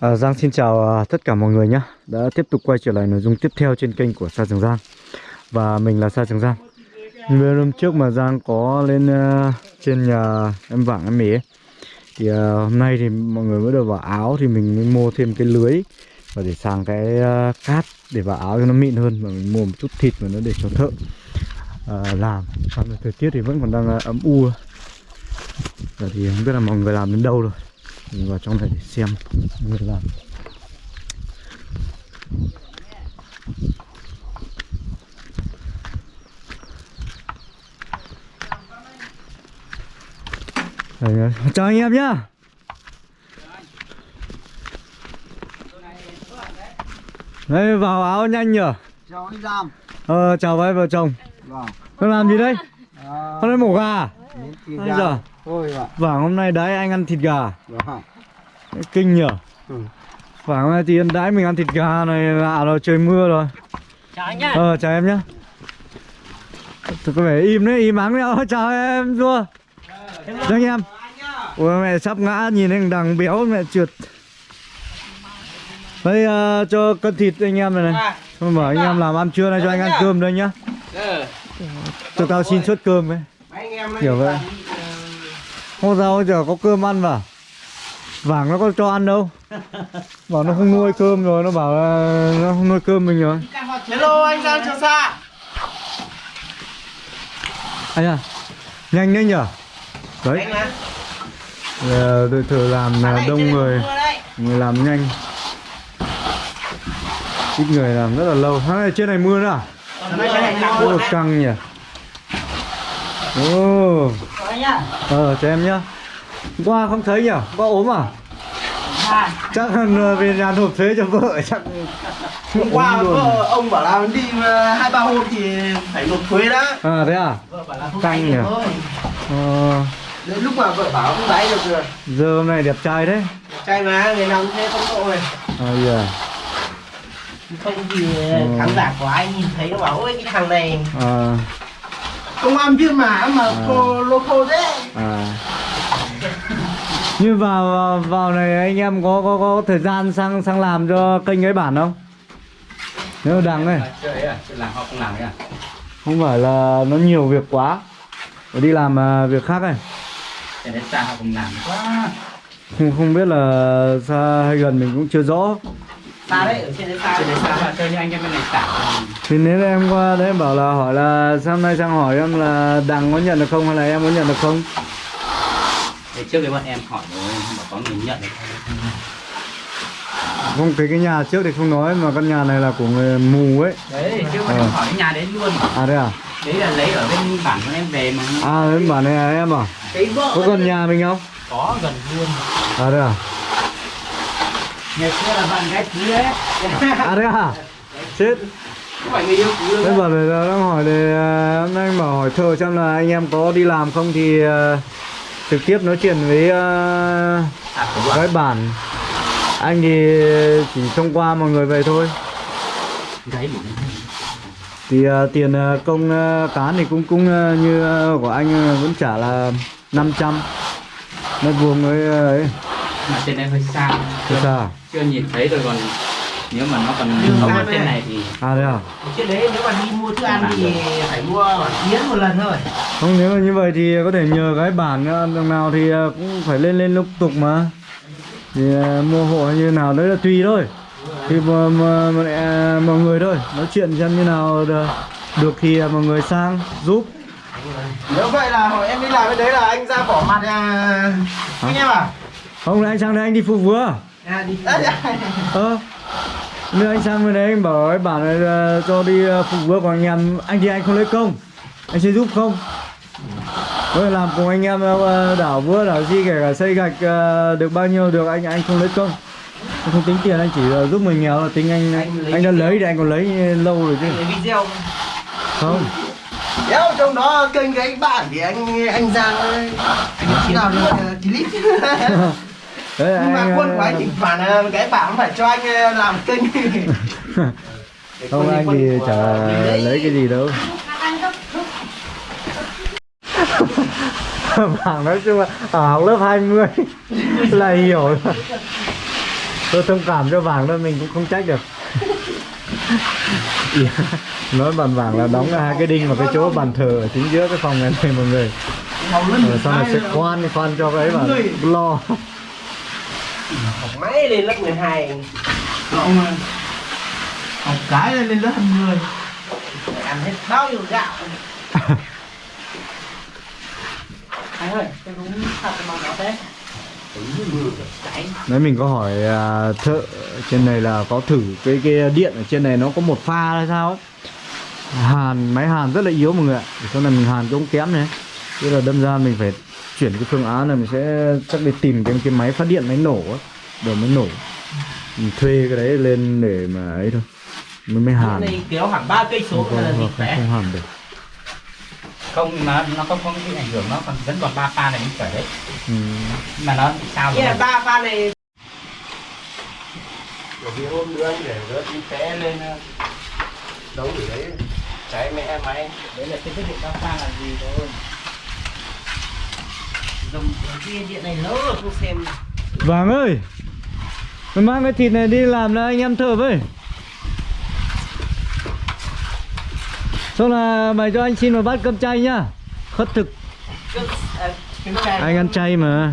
À, Giang xin chào à, tất cả mọi người nhé. Đã tiếp tục quay trở lại nội dung tiếp theo trên kênh của Sa Trường Giang. Và mình là Sa Trường Giang. Như hôm trước mà Giang có lên uh, trên nhà em Vảng em Mỹ ấy Thì uh, hôm nay thì mọi người mới được vào áo thì mình mới mua thêm cái lưới Và để sàng cái uh, cát để vào áo cho nó mịn hơn Và mình mua một chút thịt mà nó để cho thợ uh, làm. Và thời tiết thì vẫn còn đang uh, ấm u. Giờ thì không biết là mọi người làm đến đâu rồi mình vào trong này để xem. Người làm chào anh em nhá. Đây vào áo nhanh nhở? Chào anh Giang ờ chào với vợ chồng. Vâng. Con làm gì đây? À, con đây mổ gà à? Thôi ạ vàng hôm nay đấy anh ăn thịt gà. Vâng kinh nhở. Ừ. Vàng hôm nay thì đãi mình ăn thịt gà này lạ rồi trời mưa rồi. Chào anh nhá. Ờ chào em nhá. Thôi có vẻ im đấy, im ắng đấy. Ôi, Chào em Dua Chào anh em Ôi mẹ sắp ngã nhìn anh đằng béo mẹ trượt. Đây ờ, cho cân thịt anh em này này. Thôi bảo anh em làm ăn trưa này cho anh ăn cơm đây nhá. Cho tao xin suất cơm ấy em Kiểu vậy Hôm sau giờ có cơm ăn vào Vàng nó có cho ăn đâu. Bảo nó không nuôi cơm rồi Nó bảo là nó không nuôi cơm mình rồi. Hello anh Giang Trường Sa. Anh à Nhanh đấy nhở? Đấy. Anh là Ờ, đội thợ làm là đông người. Người làm nhanh. Ít người làm rất là lâu. Nay trên này mưa nữa à? Căng nhỉ Ồ. Ờ cho em nhá Hôm Qua không thấy nhỉ? Qua ốm à? À, Chắc là về nhà nộp thuế cho vợ chắc Hôm qua vợ ông bảo là đi ờ, hai ba hôm thì phải nộp thuế đó À thế à? Vợ bảo là không Căng nhỉ? Ờ, Đến lúc mà vợ bảo không bay được rồi giờ hôm nay đẹp trai đấy Trai mà, người nào cũng thế không tội À yeah. Không thì Ừ. khán giả của anh nhìn thấy nó bảo ôi cái thằng này À, Công an viên mà. Mà À. cô thế. À. Như vào, vào vào này anh em có có có thời gian sang sang làm cho kênh ấy bản không? Nếu đằng này à? Không à? Không phải là nó nhiều việc quá. Phải đi làm à, việc khác này không không biết là xa hay gần mình cũng chưa rõ Xa đấy, ở trên đấy xa chơi đến xa mà chơi như anh em bên này xả thì nếu em qua đấy em bảo là hỏi là sáng nay sang hỏi em là đằng có nhận được không hay là em có nhận được không? Thì trước đấy bọn em hỏi rồi bảo có người nhận được. Không không cái cái nhà trước thì không nói mà căn nhà này là của người mù ấy. Đấy trước bọn Ờ. em hỏi cái nhà đấy luôn. À đấy à? Đấy là lấy ở bên bản của em về mà. À em bảo này là em à? Cái vợ có gần nhà mình không? Có gần luôn. À đấy à ngày xưa là bạn gái thứ đấy à đấy à? Chết. Em bảo là đang hỏi để à, hôm nay em bảo hỏi thợ xem là anh em có đi làm không thì à, trực tiếp nói chuyện với bạn. cái bản. Anh thì chỉ thông qua mọi người về thôi. Thì à, tiền à, công à, cán thì cũng cũng à, như à, của anh à, vẫn trả là 500 mét vuông với à, ấy. Mà trên đây hơi xa. Chưa, sao chưa nhìn thấy rồi còn nếu mà nó còn không ở trên này. này thì à đấy à? Trên đấy nếu mà đi mua thức ăn thì phải mua Yến một lần thôi. Không nếu mà như vậy thì có thể nhờ cái bản à, đằng nào thì à, cũng phải lên lên liên tục mà. Thì à, mua hộ như nào đấy là tùy thôi. Thì mà, mà, mà, à, mọi người thôi. Nói chuyện xem như nào được, được thì à, mọi người sang giúp. Nếu vậy là hồi em đi làm bên đấy là anh ra bỏ mặt à... Anh em à? không là anh sang đây anh đi phụ vừa À đi. À, dạ. ờ nếu anh sang bên đấy anh bảo cái bản này ờ, cho đi ờ, phục vụ còn anh em. Anh thì anh không lấy công. Anh sẽ giúp không? Tôi làm cùng anh em ờ, đảo vữa đảo gì kể cả xây gạch được bao nhiêu được anh anh không lấy công. Anh không tính tiền anh chỉ là giúp mình nghèo là tính anh Anh lấy anh đã lấy thì anh còn lấy lâu rồi chứ. Cái video. Không. Nếu trong đó kênh cái anh bạn thì anh anh Giang ơi, Anh chỉ nào được ờ, clip đấy Nhưng mà anh, quân của anh ờ, thỉnh thoảng là cái bảo phải cho anh ờ, làm kênh. Không anh thì chả lấy cái gì đâu. Bảng nói chung là ở học lớp 20 là hiểu tôi thông cảm cho vàng thôi mình cũng không trách được. Nói bàn vàng là đóng hai cái đinh vào cái chỗ bàn thờ ở chính giữa cái phòng này này mọi người. Rồi sau này sẽ khoan khoan cho cái mà lo học máy lên lớp 12 Ông học cái lên lên lớp 20 ăn hết bao nhiêu gạo Anh ơi, cái đúng thật mà nó thế. Đấy mình có hỏi à, thợ trên này là có thử cái cái điện ở trên này nó có một pha hay sao ấy. Hàn máy hàn rất là yếu mọi người ạ. Để Sau này mình hàn cũng kém này. Thế là đâm ra mình phải chuyển cái phương án là mình sẽ chắc đi tìm cái cái máy phát điện máy nổ ấy, để mới nổ. Mình thuê cái đấy lên để mà ấy thôi. Mới mới hàn. này kéo hẳn ba cây số Không, là không, không, không hàn được. không mà nó không không bị ảnh hưởng nó còn vẫn còn ba pha này mới khỏe đấy Ừ. Mà nó sao rồi Cái ba pha này Bởi vì hôm nữa anh để rớt đi té lên ờ, Đấu ở đấy Cháy mẹ máy Đấy là cái thiết bị đa pha là gì thôi. Dùng cái điện này lỡ rồi không xem Vàng ơi. Mày mang cái thịt này đi làm là anh em thợ với. Xong là mày cho anh xin một bát cơm chay nhá. Khất thực. Cơm à, cơm chay Anh ăn chay mà.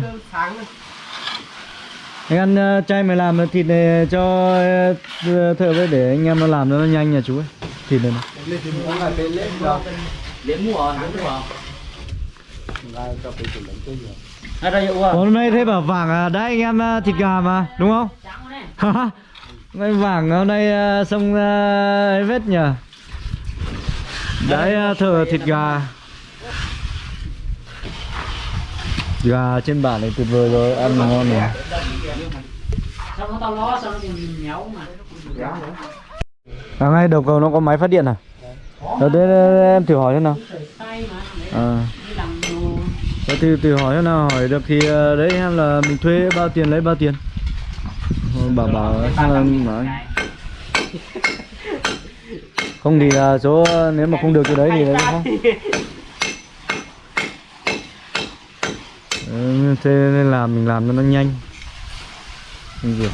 Anh ăn ờ, chay mày làm thịt này cho ờ, thợ với để anh em nó làm nó nhanh nhà chú ấy Thịt này, này. Hôm nay thế bảo vàng à, đấy anh em à, thịt gà mà đúng không? Trắng Ngày vàng hôm nay à, xong à, ấy vết nhỉ? Đấy thờ thịt gà Gà trên bản này tuyệt vời rồi, ăn ngon này Sao. À ngay đầu cầu nó có máy phát điện à? Đấy, đấy, đấy, em thử hỏi thế nào à làm. Đấy, thì thử hỏi nào, hỏi được thì ờ, đấy em là mình thuê bao tiền lấy bao tiền? Ờ, Bảo bảo xem là nói. Không thì là số nếu mà không được cái đấy thì đấy không? thế nên là mình làm cho nó nhanh. Nhanh việc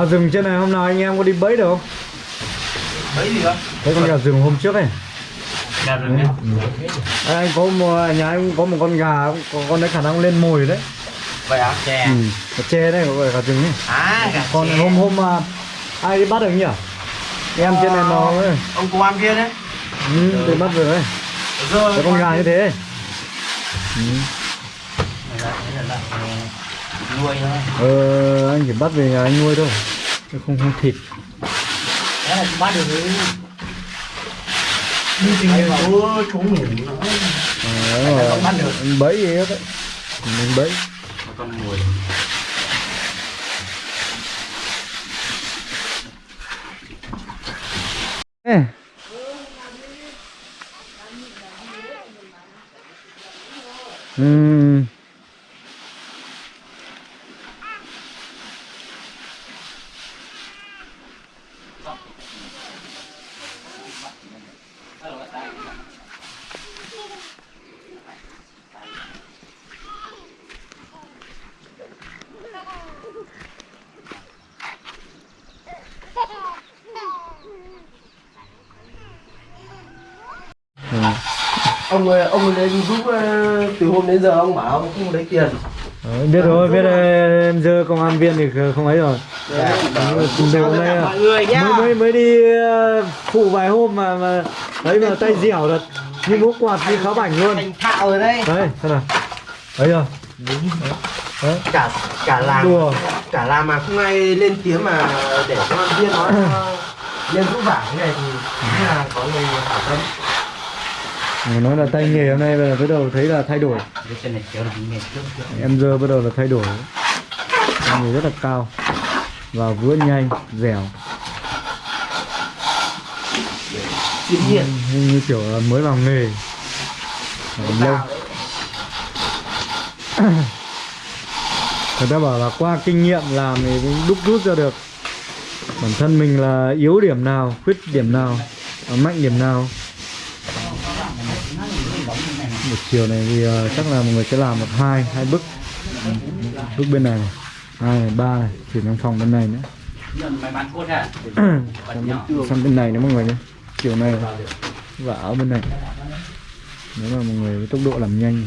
Phá rừng trên này hôm nào anh em có đi bẫy được không? Mấy gì không? Thấy con gà rừng hôm trước ấy gà rừng nhá À, anh có một nhà anh có một con gà có con đấy khả năng lên mồi đấy Vậy à? chè ừ. Có tre đấy gọi gà rừng ấy À gà còn chè. hôm hôm mà ai đi bắt được nhỉ em trên này mò ấy Ông công an kia đấy ừ, đi bắt Rồi cái con gà như thế ừ. Này là thế là lợn nuôi thôi. Ờ, anh chỉ bắt về nhà anh nuôi thôi chứ không không thịt. Đấy là bắt được Đi tìm hiểu chú chú ngủ nó ờ, bắt được. anh bẫy gì hết đấy mình bẫy. Con mồi Ê. Ừm. Ừ. Ông ơi, ông lên giúp ờ, từ hôm đến giờ ông bảo ông không lấy tiền Ờ, biết rồi, biết rồi, em dơ công an viên thì không ấy rồi. Đấy, rồi, sao tất đây cả à. Mới mới mới đi ờ, phụ vài hôm mà mà ấy mà tay dẻo thật. Như bố quạt đi khá bảnh luôn. Thành thạo rồi đây Đấy, xem nào. Đấy chưa? Đấy. cả cả làng Đùa. cả làng mà không ai lên tiếng mà để cho con viên nó lên rũ vải thế này thì là có người hảo tâm Mà nói là tay nghề hôm nay là bắt đầu thấy là thay đổi. Em giờ bắt đầu là thay đổi. Tay nghề rất là cao và vữa nhanh dẻo. Chuyên nghiệp như, kiểu là mới vào nghề. Làm lâu. người ta bảo là qua kinh nghiệm làm thì mới đúc rút ra được. Bản thân mình là yếu điểm nào khuyết điểm nào mạnh điểm nào một chiều này thì ờ, chắc là mọi người sẽ làm một hai hai bức bức bên này hai này ba này chuyển sang phòng bên này nữa. À sang bên, sang bên này nữa mọi người nhé. Chiều này và ở bên này. Nếu mà mọi người với tốc độ làm nhanh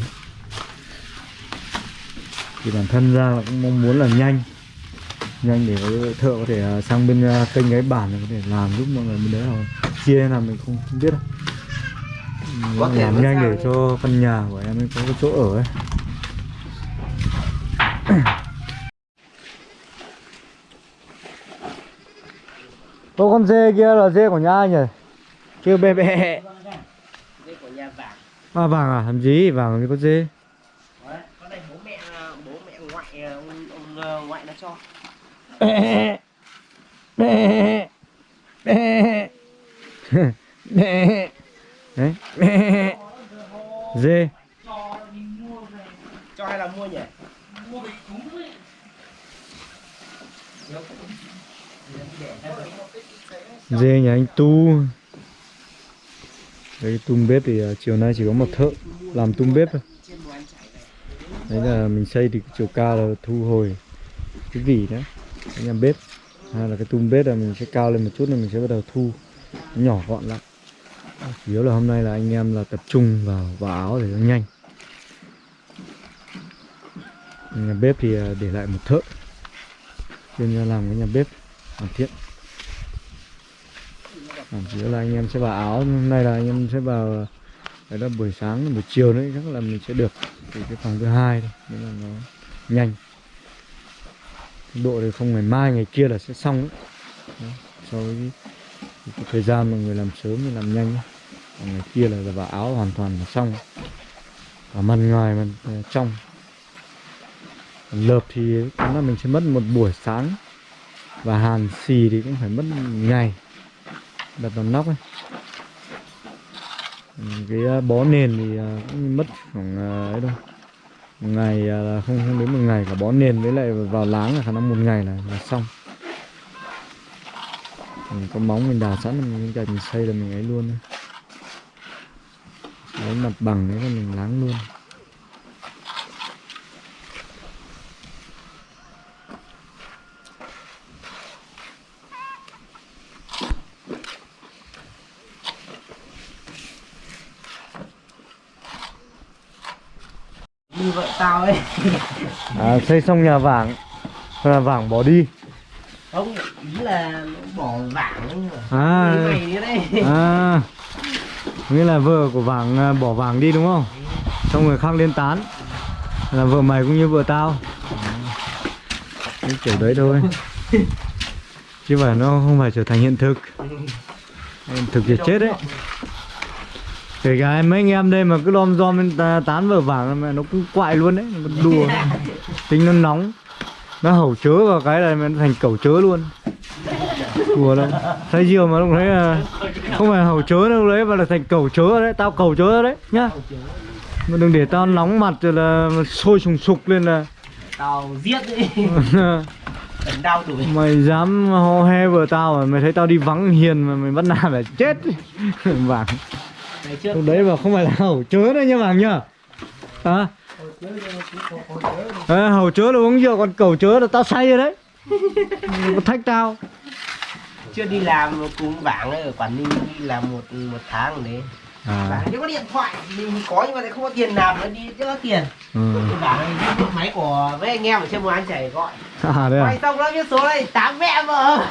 thì bản thân ra là cũng mong muốn là nhanh. Nhanh để thợ có thể à, sang bên à, kênh cái bản có thể làm giúp mọi người bên đấy hoặc chia làm mình không, không biết đâu Có thể làm nhanh để cho căn nhà của em ấy có cái chỗ ở ấy Ô con dê kia là dê của nhà ai nhỉ? Chưa bê bê đây của nhà vàng À vàng à? Làm gì? Vàng thì có dê Đấy, con này bố mẹ bố mẹ ngoại ông, ông ờ, ngoại nó cho Bê Bê Bê Bê Đấy. Dê. Cho hay là mua nhỉ? Dê nhà anh Tu. Đấy tum bếp thì à, chiều nay chỉ có một thợ làm tum bếp thôi. Đấy là mình xây thì chiều cao là thu hồi cái vỉ đó cái nhà bếp. Hay là cái tum bếp là mình sẽ cao lên một chút là mình sẽ bắt đầu thu. Nhỏ gọn lại chủ yếu là hôm nay là anh em là tập trung vào vào áo để nó nhanh. Nhà bếp thì à, để lại một thợ chuyên ra làm cái nhà bếp hoàn thiện. À, chủ yếu là anh em sẽ vào áo hôm nay là anh em sẽ vào đấy là buổi sáng buổi chiều nữa chắc là mình sẽ được thì cái phòng thứ hai thôi nên là nó nhanh. Tốc độ thì không ngày mai ngày kia là sẽ xong đấy. đó so với cái, thời gian mà người làm sớm thì làm nhanh. Còn ngày kia là vào áo hoàn toàn là xong. Và mặt ngoài mặt ờ, trong. Còn lợp thì cũng là mình sẽ mất một buổi sáng. Và hàn xì thì cũng phải mất ngày. Đặt vào nóc ấy. Ừ, cái ờ, bó nền thì ờ, cũng mất khoảng ấy đâu. Một ngày là không không đến một ngày cả bó nền với lại vào láng là khả năng một ngày là là xong mình có móng mình đào sẵn mình cạnh mình xây là mình ấy luôn lấy mặt bằng đấy là mình láng luôn. Như vợ tao ấy. À, xây xong nhà vàng là vàng bỏ đi. Không là bỏ vàng à. À. Nghĩa là vợ của vàng à, bỏ vàng đi đúng không? Xong người khác lên tán. Là vợ mày cũng như vợ tao. Cái kiểu đấy thôi. Chứ phải nó không phải trở thành hiện thực. Hiện thực thì chết đấy. Kể cả mấy anh em đây mà cứ lom rom lên tán vợ vàng mà nó cũng quại luôn đấy. Nó đùa. Tính nó nóng. Nó hẩu chớ vào cái là nó thành cẩu chớ luôn đùa đâu thấy chiều mà lúc đấy là không phải hầu chớ đâu đấy mà là thành cầu chớ đấy tao cầu chớ đấy nhá. Mà đừng để tao nóng mặt rồi là sôi sùng sục lên là tao giết đấy Ấn đau đuổi mày dám hò he vợ tao mà mày thấy tao đi vắng hiền mà mày bắt nạt là chết vàng. Lúc đấy mà không phải là hầu chớ đấy nha vàng nhá. À à, hầu chớ là uống rượu còn cầu chớ là tao say rồi đấy. Thách tao chưa đi làm cùng bảng ở Quảng Ninh đi làm một một tháng đấy. À. Chưa có điện thoại mình có nhưng mà lại không có tiền làm nữa đi chưa có tiền. Ừ. bảng này đi máy của với anh em ở trên một anh chảy gọi. À đây à? Xong nó biết số này tám mẹ vợ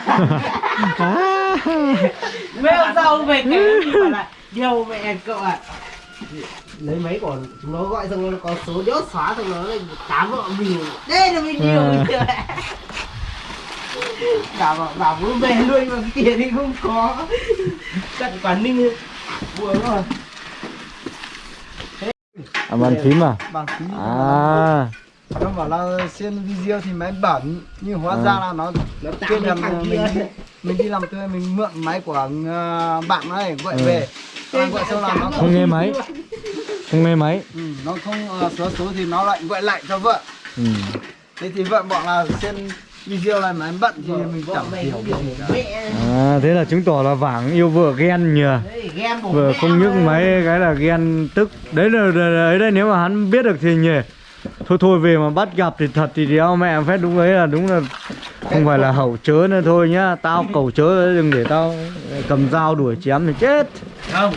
à. Mấy hôm sau về cái thì bảo là điều mẹ cậu ạ. Lấy mấy còn chúng nó gọi xong nó có số nhốt xóa xong nó lại tám vợ mình. Đây là mình À. mình bảo bảo bảo muốn về luôn mà tiền thì không có. Chắc quán ninh buồn rồi. À, bàn phím à? bằng phím. À, nó bảo là xem video thì máy bẩn nhưng hóa À. ra là nó nó kia là mình, kia. mình đi làm thuê mình mượn máy của ờ, bạn ấy gọi về. Xong gọi xong là nó không nghe máy. Không nghe máy. Ừ, nó không ờ, số số thì nó lại gọi lại cho vợ. Ừ. thế thì vợ bọn là xem video này máy bận thì mình Vợ chẳng hiểu gì cả. mẹ. À, thế là chứng tỏ là Vàng yêu vợ ghen nhờ. Đấy, Vừa không nhức mà. máy cái là ghen tức. Đấy là đấy đây nếu mà hắn biết được thì nhỉ. Thôi thôi về mà bắt gặp thì thật thì đéo mẹ phép đúng ấy là đúng là Không phải là hậu chớ nữa thôi nhá. Tao cầu chớ đừng để tao cầm dao đuổi chém thì chết. Không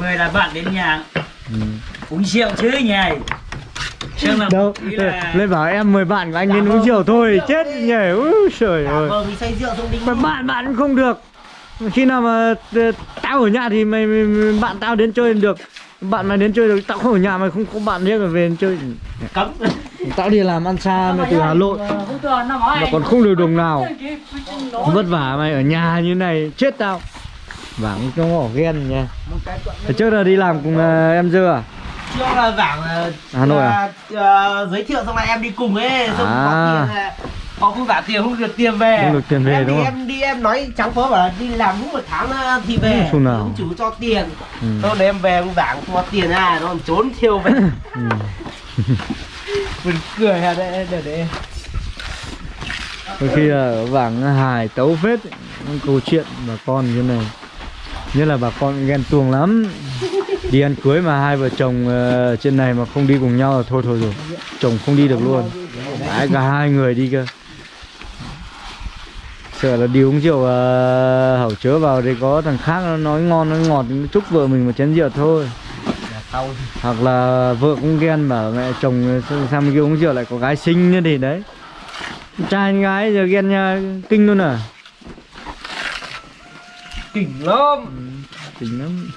người là bạn đến nhà. Ừ. uống rượu chứ nhỉ. mà Đâu là Lên bảo em mời bạn của anh đến uống rượu thôi chết nhỉ? Úi trời Giả ơi. rượu đi Mà bạn bạn cũng không được. Khi nào mà ờ, tao ở nhà thì mày, mày, mày bạn tao đến chơi được. Bạn mày đến chơi được Tao không ở nhà mày không có bạn riêng mà về chơi. Cấm. Tao đi làm ăn xa mày từ Hà Nội. Nói Mà còn không được đồng nào. Vất vả mày ở nhà như này Chết tao. Vàng không bỏ ghen nha. Trước là đi làm cùng ờ, em dơ à chưa là vảng ờ, Hà Nội à? ờ, giới thiệu xong là em đi cùng ấy xong À. có tiền là họ không trả tiền không được tiền về Không được tiền về, em đúng đi, không? em đi em nói trắng phó bảo là đi làm đúng một tháng ờ, thì về Không nào. chủ cho tiền ừ. Sau đấy em về ông vảng cho tiền à nó còn trốn thiêu về Ừ. mình cười à đây để để Đôi khi là vàng hài tấu phết câu chuyện bà con như này Nhất là bà con ghen tuông lắm Đi ăn cưới mà hai vợ chồng ờ, trên này mà không đi cùng nhau là thôi thôi rồi. Chồng không đi được luôn. Đấy, cả hai người đi cơ. Sợ là đi uống rượu uh, hẩu chớ vào thì có thằng khác nó nói ngon nói ngọt nó chúc vợ mình một chén rượu thôi. Hoặc là vợ cũng ghen bảo mẹ chồng sang- sang bên kia uống rượu lại có gái xinh nữa thì đấy? Trai gái giờ ghen nha kinh luôn à? Kinh lắm. Kinh lắm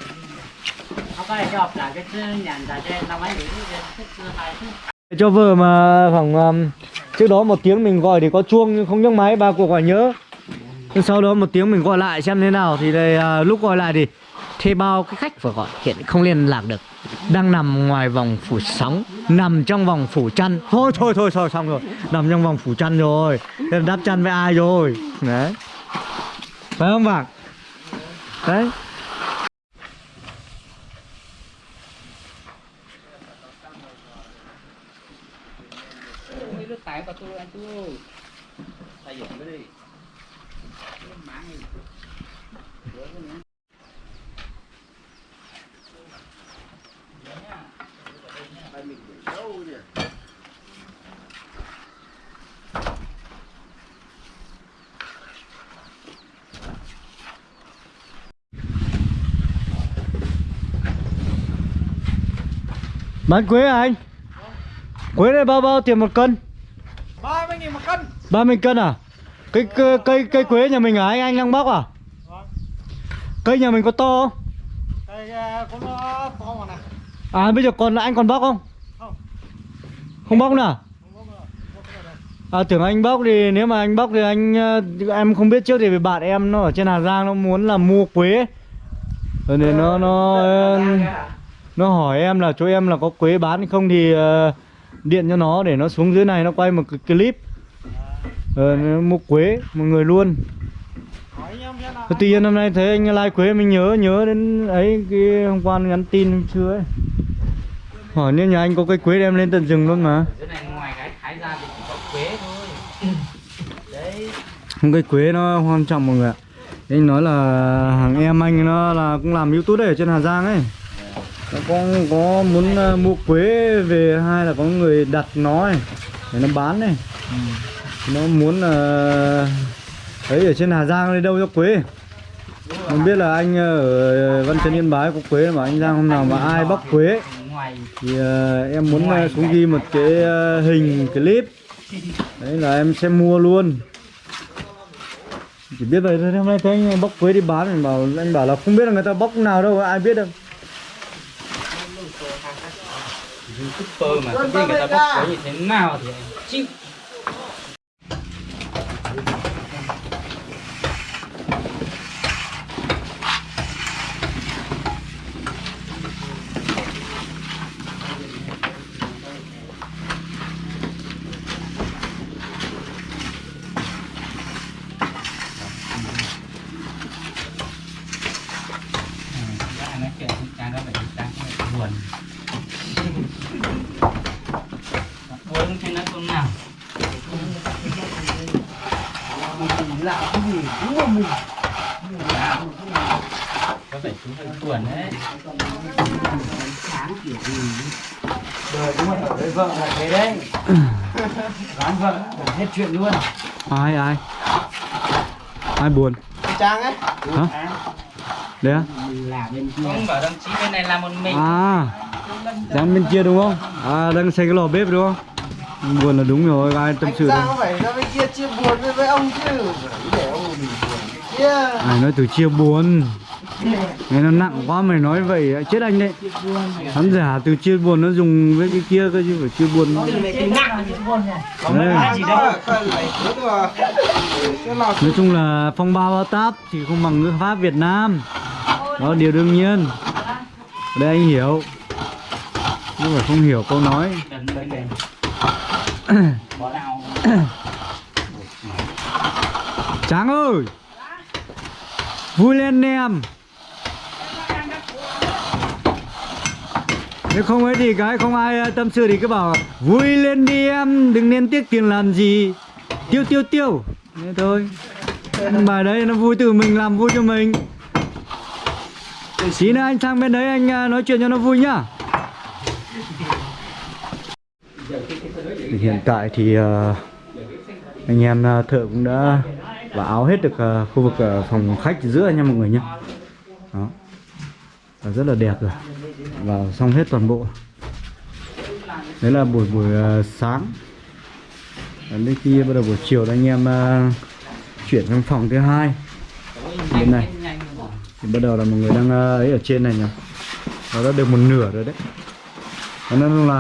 cho vừa vợ mà khoảng um, trước đó một tiếng mình gọi thì có chuông nhưng không nhấc máy ba cuộc gọi nhớ. Nhưng sau đó một tiếng mình gọi lại xem thế nào thì đây uh, lúc gọi lại thì thuê bao cái khách vừa gọi hiện không liên lạc được. Đang nằm ngoài vòng phủ sóng nằm trong vòng phủ chăn. Thôi thôi thôi thôi xong rồi. Nằm trong vòng phủ chăn rồi. Thế đắp chăn với ai rồi? Đấy. Phải không bạn? Đấy. Nước tải vào tôi anh tôi tay dụng mới đi bán quế à anh? Quế này bao bao tiền một cân? 30 nghìn một cân 30 cân à? Cây cây cây, cây quế nhà mình à anh anh đang bóc à? Cây nhà mình có to không? cái con nó to mà này À bây giờ còn anh còn bóc không? Không. Không bóc nữa. À tưởng anh bóc thì nếu mà anh bóc thì anh ờ, em không biết trước thì bạn em nó ở trên Hà Giang nó muốn là mua quế. Rồi nên nó nó nó hỏi em là chỗ em là có quế bán không thì ờ, điện cho nó để nó xuống dưới này nó quay một clip. Ờ, mua quế một người luôn. Tuy nhiên hôm nay thấy anh like quế mình nhớ nhớ đến ấy cái hôm qua nhắn tin hôm ấy. Hỏi nếu nhà anh có cây quế đem lên tận rừng luôn mà. Không cây quế nó quan trọng mọi người ạ. Anh nói là hàng em anh nó là cũng làm youtube ở trên Hà Giang ấy. Nó có có muốn à, mua quế về hay là có người đặt nó ấy, để nó bán này. Nó muốn là ấy ở trên Hà Giang đi đâu cho quế. Không biết là anh ở Văn Chấn Yên Bái có quế mà anh Giang hôm nào mà ai bóc quế thì ờ, em muốn ờ, xuống ghi một cái ờ, hình clip. Đấy là em sẽ mua luôn. Chỉ biết vậy thôi hôm nay thấy anh bóc quế đi bán anh bảo anh bảo là không biết là người ta bóc nào đâu ai biết đâu. Youtuber mà không biết người ta bóc phốt như thế nào thì chịu Đã nói chuyện con trai đó phải đang buồn buồn thì nói con nào lạ cái gì cũng là mình có buồn đấy. Sáng kiểu gì đời đúng rồi ở với vợ là thế đấy. Đoán vợ là hết chuyện luôn. Ai ai? Ai buồn? Trang ấy. Hả? Đấy á? Là bên kia. Ông bảo đồng chí bên này làm một mình. À đang bên kia đúng không? À đang xây cái lò bếp đúng không? Buồn là đúng rồi ai tâm sự đâu. không phải ra bên kia chia buồn với, với ông chứ? Để ông mình buồn. Kia. Ai nói từ chia buồn nghe nó nặng quá mày nói vậy chết anh đấy. Hắn giả từ chia buồn nó dùng với cái kia cơ chứ phải chia buồn nói chung là phong ba bao táp thì không bằng ngữ pháp, Việt Nam. Đó, điều đương nhiên. Ở đây anh hiểu. Nhưng mà không hiểu câu nói. Tráng ơi! Vui lên em. Nếu không ấy thì cái không ai à, tâm sự thì cứ bảo Vui lên đi em, Đừng nên tiếc tiền làm gì. Tiêu tiêu tiêu. Thế thôi. Bài đấy nó vui từ mình làm vui cho mình. Tí nữa anh sang bên đấy anh à, nói chuyện cho nó vui nhá. Hiện tại thì à, anh em thợ cũng đã vào áo hết được khu vực phòng khách giữa nha mọi người nhé đó và rất là đẹp rồi. Và xong hết toàn bộ. Đấy là buổi buổi ờ, sáng. Đến khi bắt đầu buổi chiều anh em ờ, chuyển sang phòng thứ hai. Bên này. Thì bắt đầu là mọi người đang ờ, ấy ở trên này nhỉ. Nó đã được một nửa rồi đấy. Cho nên là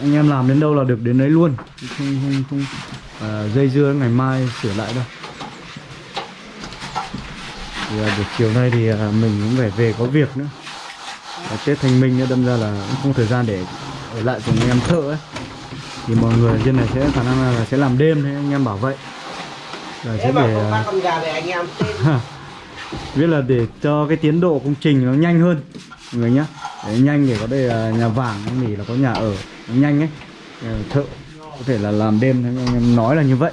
anh em làm đến đâu là được đến đấy luôn. Không không không à, dây dưa ngày mai sửa lại đâu. Thì à, buổi chiều nay thì à, mình cũng phải về có việc nữa à, Tết Thanh Minh nữa đâm ra là cũng không thời gian để ở lại cùng anh em thợ ấy. Thì mọi người trên này sẽ khả năng là sẽ làm đêm thế anh em bảo vậy. Là sẽ để à, con gà để anh em tên biết là để cho cái tiến độ công trình nó nhanh hơn mọi người nhá. Để nhanh để có đây là nhà vàng nghỉ là có nhà ở nhanh ấy. Ờ, thợ có thể là làm đêm anh em nói là như vậy.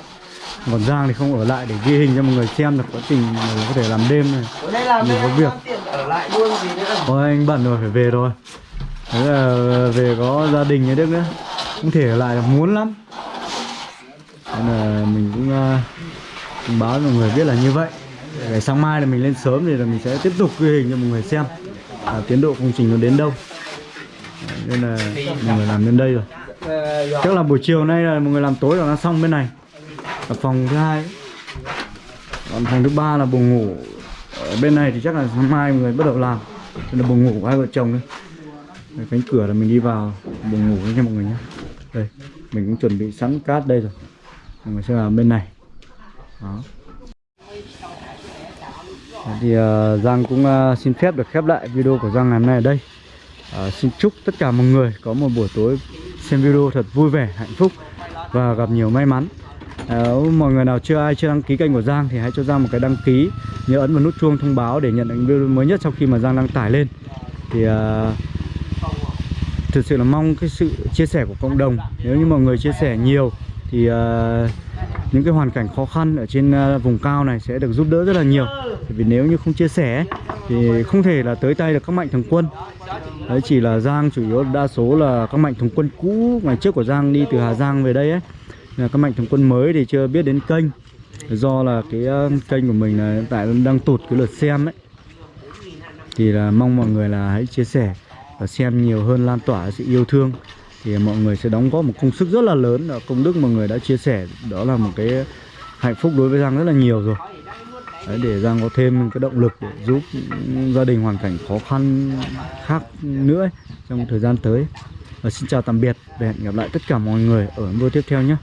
Còn Giang thì không ở lại để ghi hình cho mọi người xem được quá trình có thể làm đêm này. Mình có việc ở lại luôn gì nữa. Thôi anh bận rồi phải về rồi, Thế là về có gia đình như Đức nữa. Không thể ở lại được muốn lắm. Nên là mình cũng uh, báo cho mọi người biết là như vậy. Để sáng mai là mình lên sớm thì là mình sẽ tiếp tục ghi hình cho mọi người xem à, tiến độ công trình nó đến đâu. Nên là mọi người làm đến đây rồi. Chắc là buổi chiều nay là mọi người làm tối là nó xong bên này. Ở phòng thứ hai. Còn phòng thứ ba là buồng ngủ ở bên này thì chắc là sáng mai mọi người bắt đầu làm. Đây là buồng ngủ của hai vợ chồng đấy Đây, cánh cửa là mình đi vào buồng ngủ nha mọi người nhé. Đây mình cũng chuẩn bị sẵn cát đây rồi. Mọi người sẽ vào bên này. Đó. Thế thì uh, Giang cũng uh, xin phép được khép lại video của Giang ngày hôm nay ở đây. Uh, Xin chúc tất cả mọi người có một buổi tối xem video thật vui vẻ, hạnh phúc và gặp nhiều may mắn. Ờ, nếu Mọi người nào chưa ai chưa đăng ký kênh của Giang thì hãy cho Giang một cái đăng ký Nhớ ấn vào nút chuông thông báo để nhận những video mới nhất sau khi mà Giang đăng tải lên. Thì uh, thực sự là mong cái sự chia sẻ của cộng đồng. Nếu như mọi người chia sẻ nhiều thì uh, những cái hoàn cảnh khó khăn ở trên uh, vùng cao này sẽ được giúp đỡ rất là nhiều. Bởi vì nếu như không chia sẻ thì không thể là tới tay được các mạnh thường quân. Đấy chỉ là Giang chủ yếu đa số là các mạnh thường quân cũ ngày trước của Giang đi từ Hà Giang về đây ấy các mạnh thường quân mới thì chưa biết đến kênh. Do là cái ờ, kênh của mình là hiện tại đang tụt cái lượt xem ấy. Thì là mong mọi người là hãy chia sẻ và xem nhiều hơn lan tỏa sự yêu thương. Thì mọi người sẽ đóng góp một công sức rất là lớn ở công đức mọi người đã chia sẻ. Đó là một cái hạnh phúc đối với Giang rất là nhiều rồi. Đấy, để Giang có thêm cái động lực để giúp gia đình hoàn cảnh khó khăn khác nữa ấy, trong thời gian tới. Và xin chào tạm biệt và hẹn gặp lại tất cả mọi người ở video tiếp theo nhé.